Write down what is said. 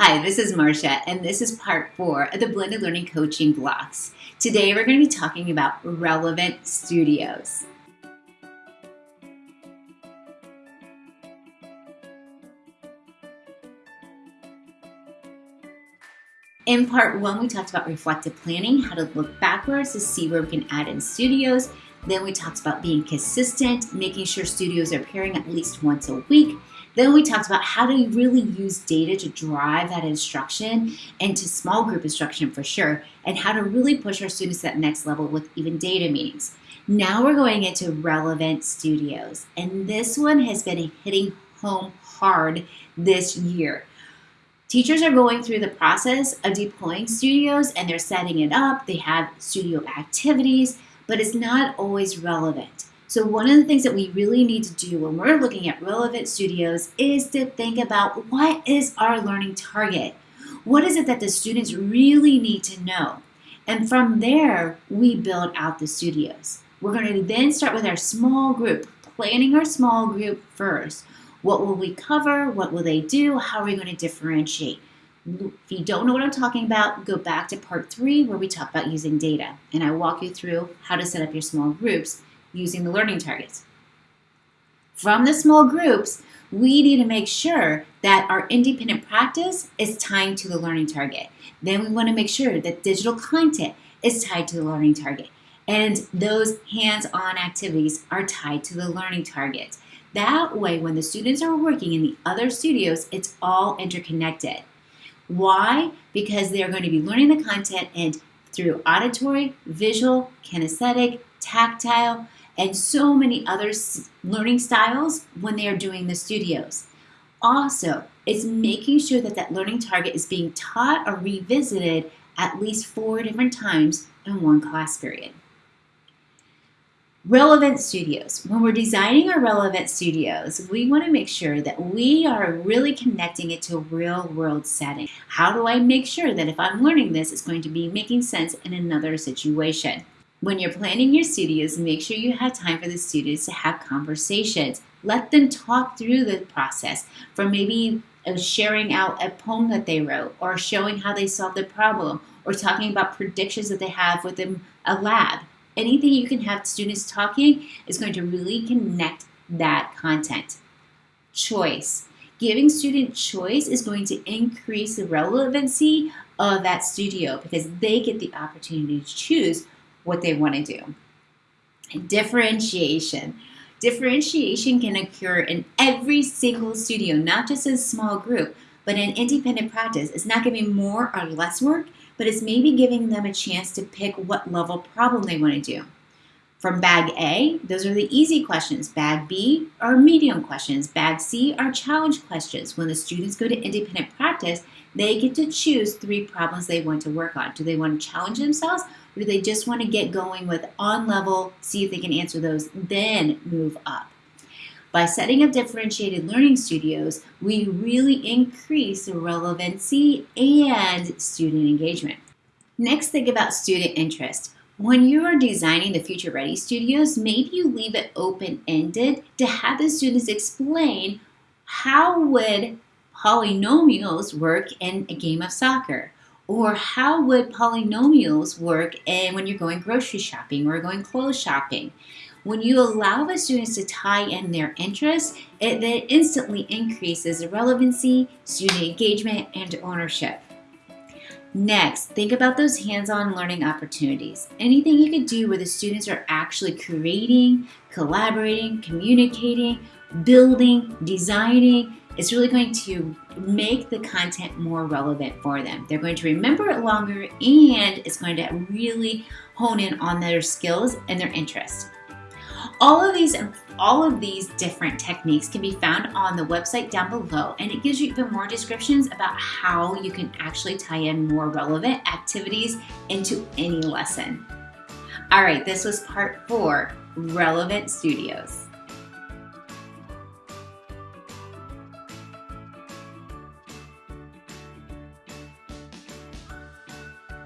Hi, this is Marcia, and this is part four of the Blended Learning Coaching blocks. Today we're going to be talking about relevant studios. In part one, we talked about reflective planning, how to look backwards to see where we can add in studios. Then we talked about being consistent, making sure studios are appearing at least once a week. Then we talked about how to really use data to drive that instruction and to small group instruction for sure, and how to really push our students to that next level with even data meetings. Now we're going into relevant studios, and this one has been hitting home hard this year. Teachers are going through the process of deploying studios and they're setting it up. They have studio activities, but it's not always relevant. So one of the things that we really need to do when we're looking at relevant studios is to think about what is our learning target? What is it that the students really need to know? And from there, we build out the studios. We're going to then start with our small group, planning our small group first. What will we cover? What will they do? How are we going to differentiate? If you don't know what I'm talking about, go back to part three where we talk about using data. And I walk you through how to set up your small groups using the learning targets. From the small groups, we need to make sure that our independent practice is tied to the learning target. Then we want to make sure that digital content is tied to the learning target. And those hands-on activities are tied to the learning target. That way, when the students are working in the other studios, it's all interconnected. Why? Because they're going to be learning the content and through auditory, visual, kinesthetic, tactile, and so many other learning styles when they are doing the studios. Also, it's making sure that that learning target is being taught or revisited at least four different times in one class period. Relevant studios. When we're designing our relevant studios, we want to make sure that we are really connecting it to a real world setting. How do I make sure that if I'm learning this, it's going to be making sense in another situation? When you're planning your studios, make sure you have time for the students to have conversations. Let them talk through the process from maybe uh, sharing out a poem that they wrote or showing how they solved the problem or talking about predictions that they have within a lab anything you can have students talking is going to really connect that content. Choice. Giving student choice is going to increase the relevancy of that studio because they get the opportunity to choose what they want to do. Differentiation. Differentiation can occur in every single studio, not just a small group, but in independent practice. It's not be more or less work but it's maybe giving them a chance to pick what level problem they want to do. From bag A, those are the easy questions. Bag B are medium questions. Bag C are challenge questions. When the students go to independent practice, they get to choose three problems they want to work on. Do they want to challenge themselves or do they just want to get going with on level, see if they can answer those, then move up? By setting up differentiated learning studios, we really increase the relevancy and student engagement. Next, think about student interest. When you are designing the Future Ready Studios, maybe you leave it open-ended to have the students explain how would polynomials work in a game of soccer? Or how would polynomials work in when you're going grocery shopping or going clothes shopping? When you allow the students to tie in their interests, it then instantly increases the relevancy, student engagement, and ownership. Next, think about those hands-on learning opportunities. Anything you could do where the students are actually creating, collaborating, communicating, building, designing, it's really going to make the content more relevant for them. They're going to remember it longer and it's going to really hone in on their skills and their interests. All of these all of these different techniques can be found on the website down below and it gives you even more descriptions about how you can actually tie in more relevant activities into any lesson. All right, this was part four, Relevant Studios.